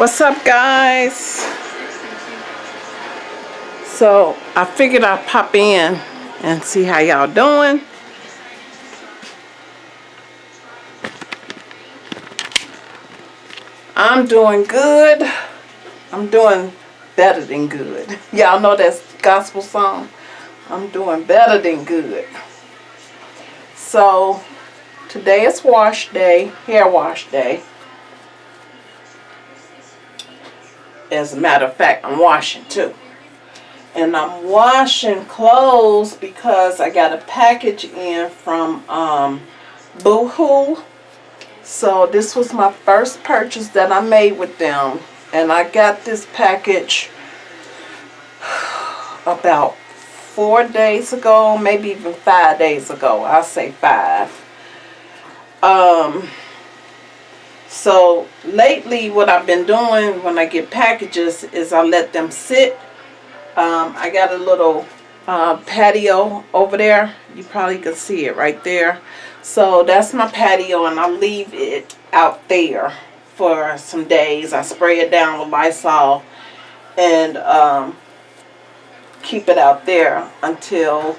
What's up guys? So I figured I'd pop in and see how y'all doing. I'm doing good. I'm doing better than good. Y'all know that gospel song? I'm doing better than good. So today is wash day, hair wash day. As a matter of fact, I'm washing too. And I'm washing clothes because I got a package in from um, Boohoo. So this was my first purchase that I made with them. And I got this package about four days ago, maybe even five days ago. I'll say five. Um, so lately what I've been doing when I get packages is I let them sit. Um, I got a little uh, patio over there. You probably can see it right there. So that's my patio and I leave it out there for some days. I spray it down with Lysol and um, keep it out there until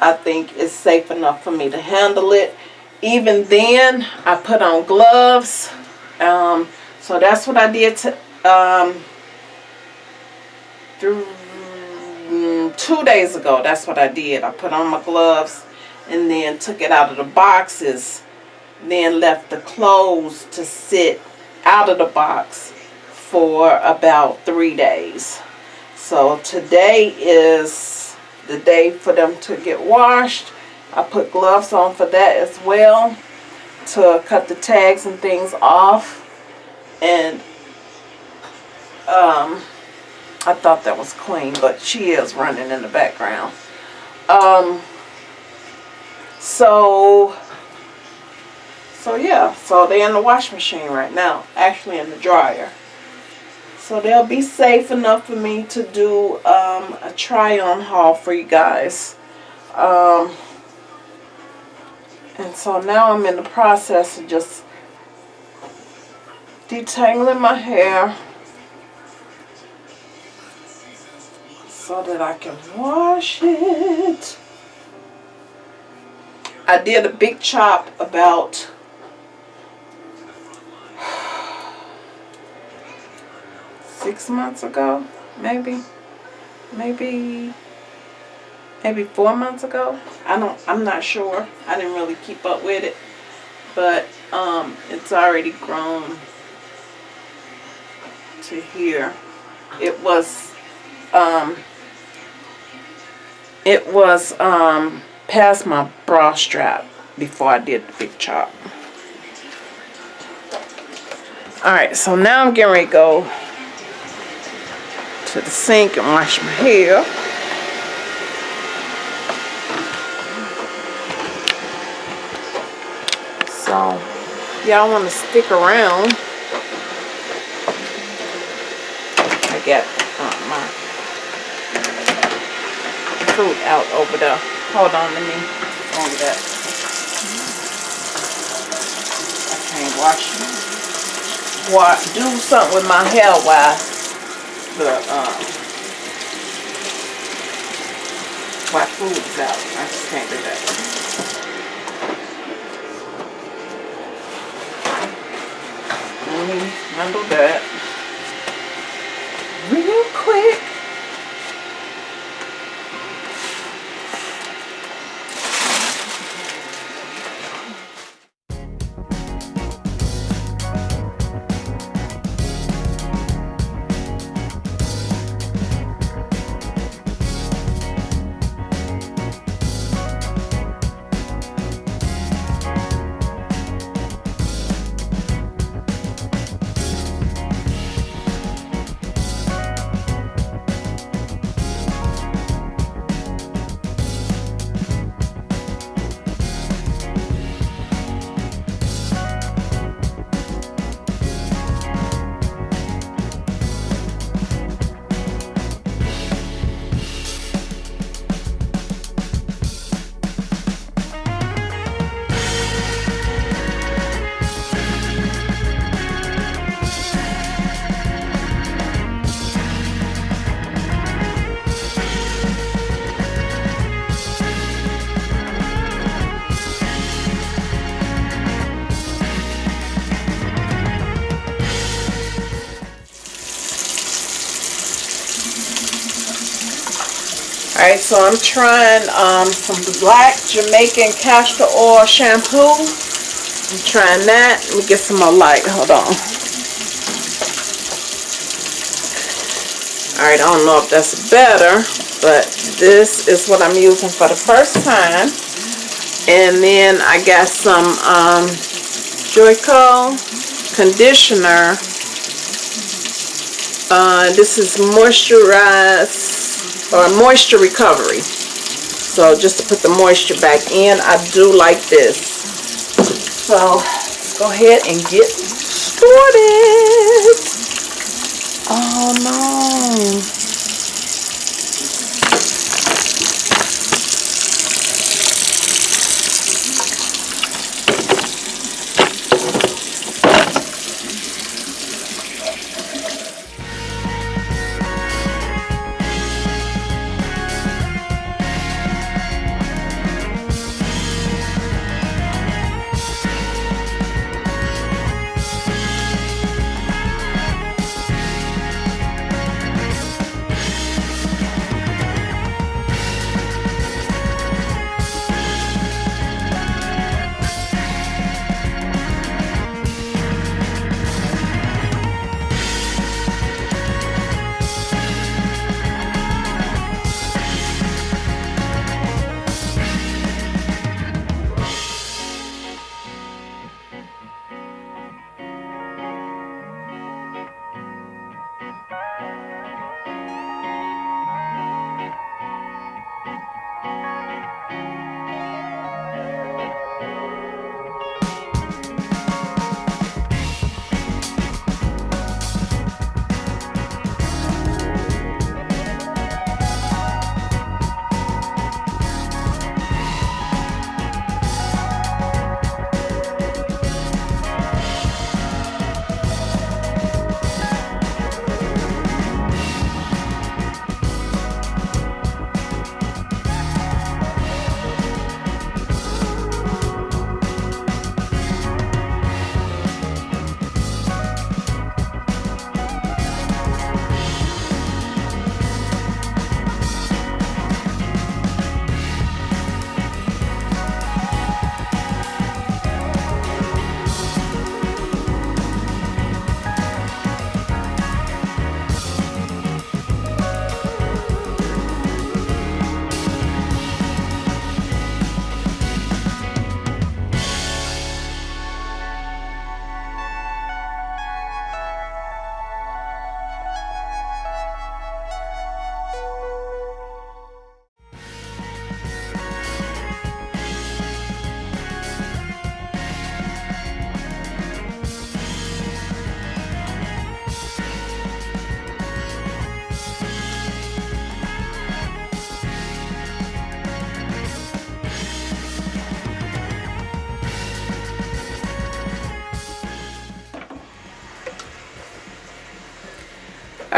I think it's safe enough for me to handle it. Even then, I put on gloves. Um, so that's what I did to, um, through mm, two days ago. That's what I did. I put on my gloves and then took it out of the boxes. Then left the clothes to sit out of the box for about three days. So today is the day for them to get washed. I put gloves on for that as well to cut the tags and things off. And um, I thought that was clean, but she is running in the background. Um, so, so yeah, so they're in the wash machine right now, actually in the dryer. So they'll be safe enough for me to do um, a try-on haul for you guys. Um, and so now I'm in the process of just detangling my hair so that I can wash it. I did a big chop about six months ago, maybe, maybe, maybe four months ago. I don't, I'm not sure. I didn't really keep up with it, but um, it's already grown to here. It was, um, it was um, past my bra strap before I did the big chop. Alright, so now I'm getting ready to go to the sink and wash my hair. So, y'all want to stick around. I got uh, my fruit out over there. Hold on, let me on that. I can't wash. What, do something with my hair while the um, my food's out. I just can't do that. Handle that real quick. Alright, so I'm trying um, some black Jamaican castor oil shampoo. I'm trying that. Let me get some more light. Hold on. Alright, I don't know if that's better, but this is what I'm using for the first time. And then I got some um, Joico conditioner. Uh, this is moisturize or moisture recovery. So just to put the moisture back in, I do like this. So let's go ahead and get started. Oh no.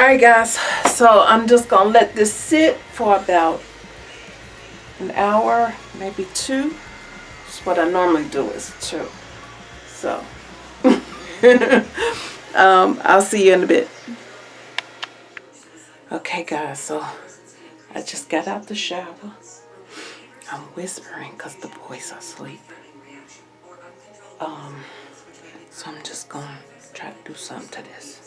Alright guys, so I'm just going to let this sit for about an hour, maybe two. That's what I normally do is two. So, um, I'll see you in a bit. Okay guys, so I just got out the shower. I'm whispering because the boys are asleep. Um, so I'm just going to try to do something to this.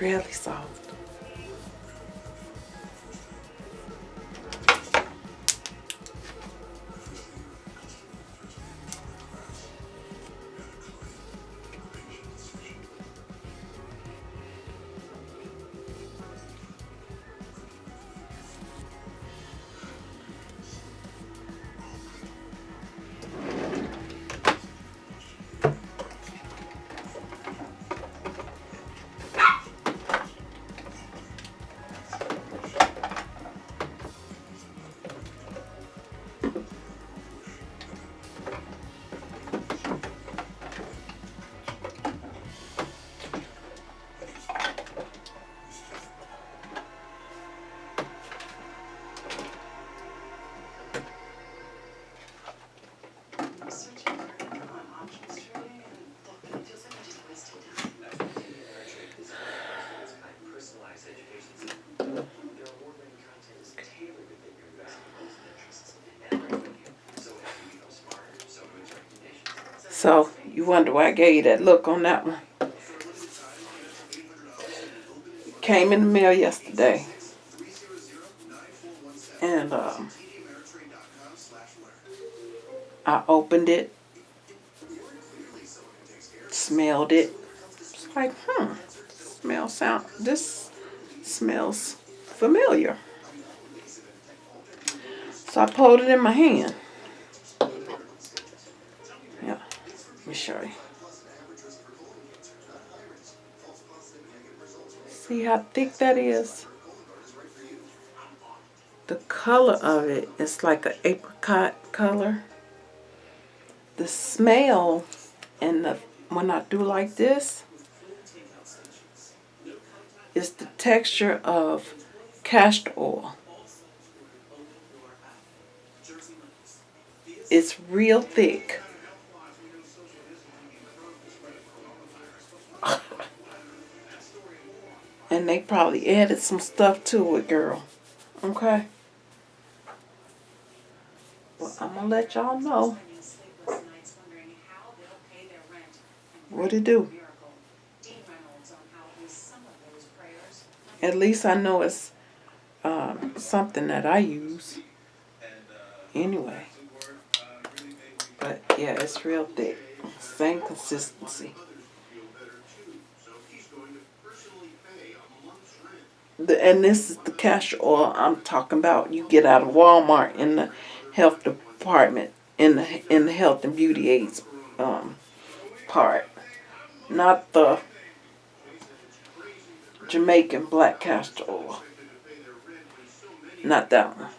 Really soft. So you wonder why I gave you that look on that one. Came in the mail yesterday. And um, I opened it, smelled it. It's like, hmm, smell sound. This smells familiar. So I pulled it in my hand. Yeah, let me show. See how thick that is? The color of it is like an apricot color. The smell and the when I do like this is the texture of castor oil. It's real thick. And they probably added some stuff to it, girl. Okay? Well, I'm gonna let y'all know what it do. At least I know it's um, something that I use. Anyway. But yeah, it's real thick. Same consistency. The, and this is the castor oil I'm talking about. You get out of Walmart in the health department, in the in the health and beauty aids um, part, not the Jamaican black castor oil. Not that one.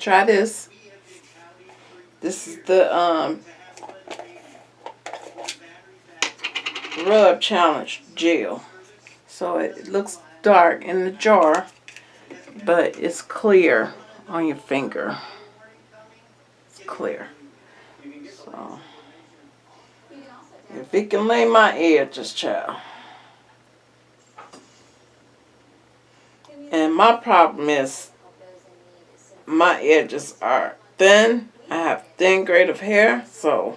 Try this. This is the um rub challenge gel. So it looks dark in the jar, but it's clear on your finger. It's clear. So if it can lay my edges, child. And my problem is my edges are thin. I have thin grade of hair, so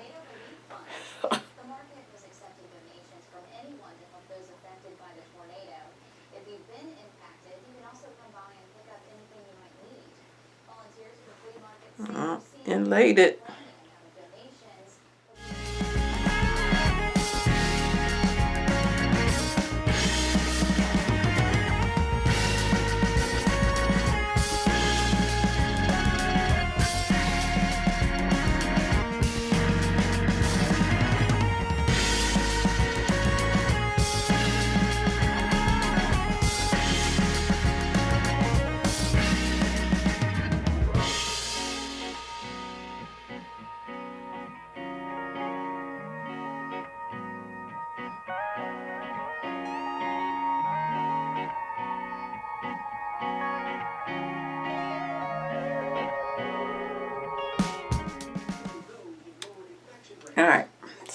The market was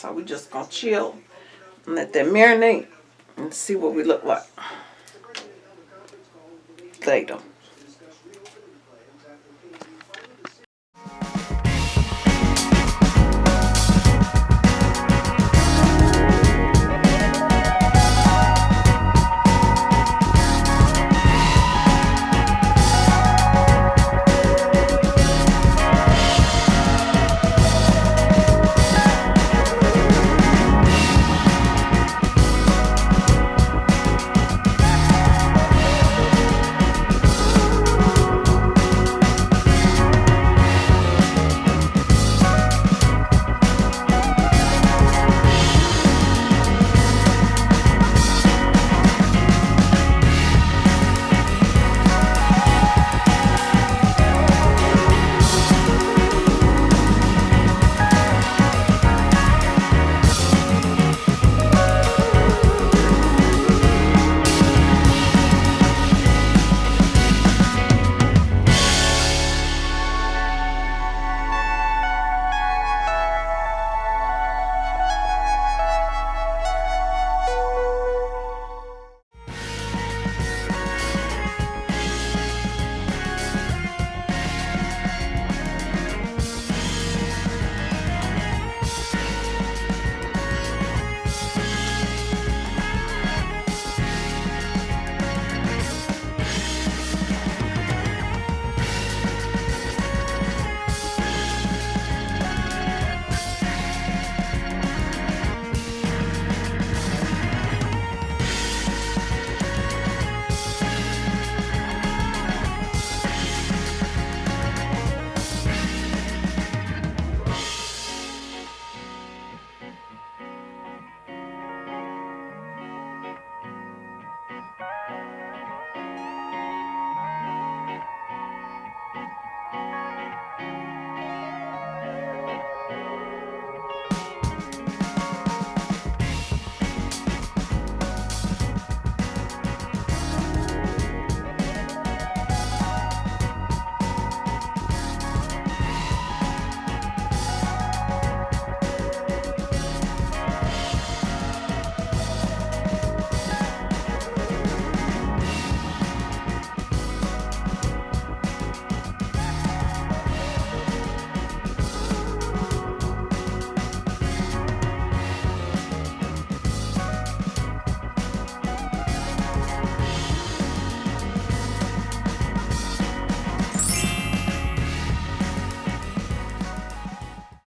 so we just gonna chill and let that marinate and see what we look like later.